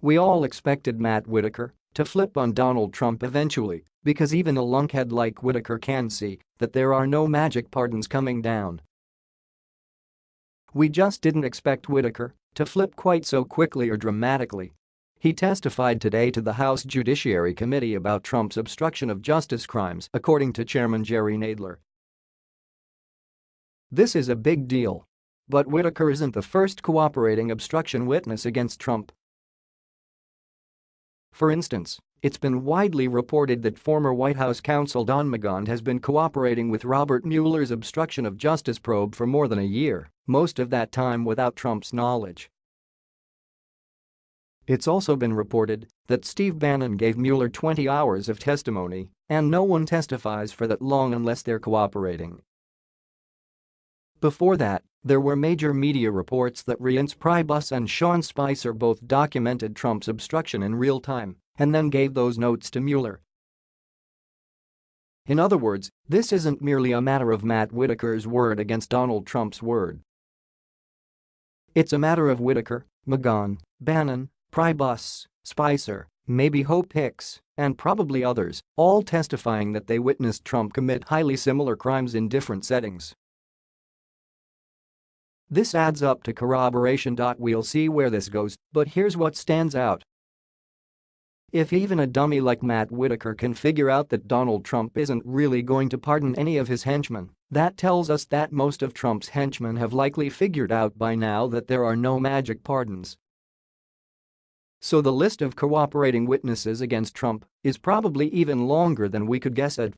We all expected Matt Whitaker to flip on Donald Trump eventually because even a lunkhead like Whitaker can see that there are no magic pardons coming down. We just didn't expect Whitaker to flip quite so quickly or dramatically. He testified today to the House Judiciary Committee about Trump's obstruction of justice crimes, according to Chairman Jerry Nadler. This is a big deal. But Whitaker isn't the first cooperating obstruction witness against Trump. For instance, it's been widely reported that former White House counsel Don McGahn has been cooperating with Robert Mueller's obstruction of justice probe for more than a year, most of that time without Trump's knowledge. It's also been reported that Steve Bannon gave Mueller 20 hours of testimony, and no one testifies for that long unless they're cooperating. Before that, there were major media reports that Reince Priebus and Sean Spicer both documented Trump's obstruction in real time and then gave those notes to Mueller. In other words, this isn't merely a matter of Matt Whitaker's word against Donald Trump's word. It's a matter of Whitaker, McGahn, Bannon, Priebus, Spicer, maybe Hope Hicks, and probably others, all testifying that they witnessed Trump commit highly similar crimes in different settings. This adds up to corroboration. We'll see where this goes, but here's what stands out. If even a dummy like Matt Whitaker can figure out that Donald Trump isn't really going to pardon any of his henchmen, that tells us that most of Trump's henchmen have likely figured out by now that there are no magic pardons. So the list of cooperating witnesses against Trump is probably even longer than we could guess at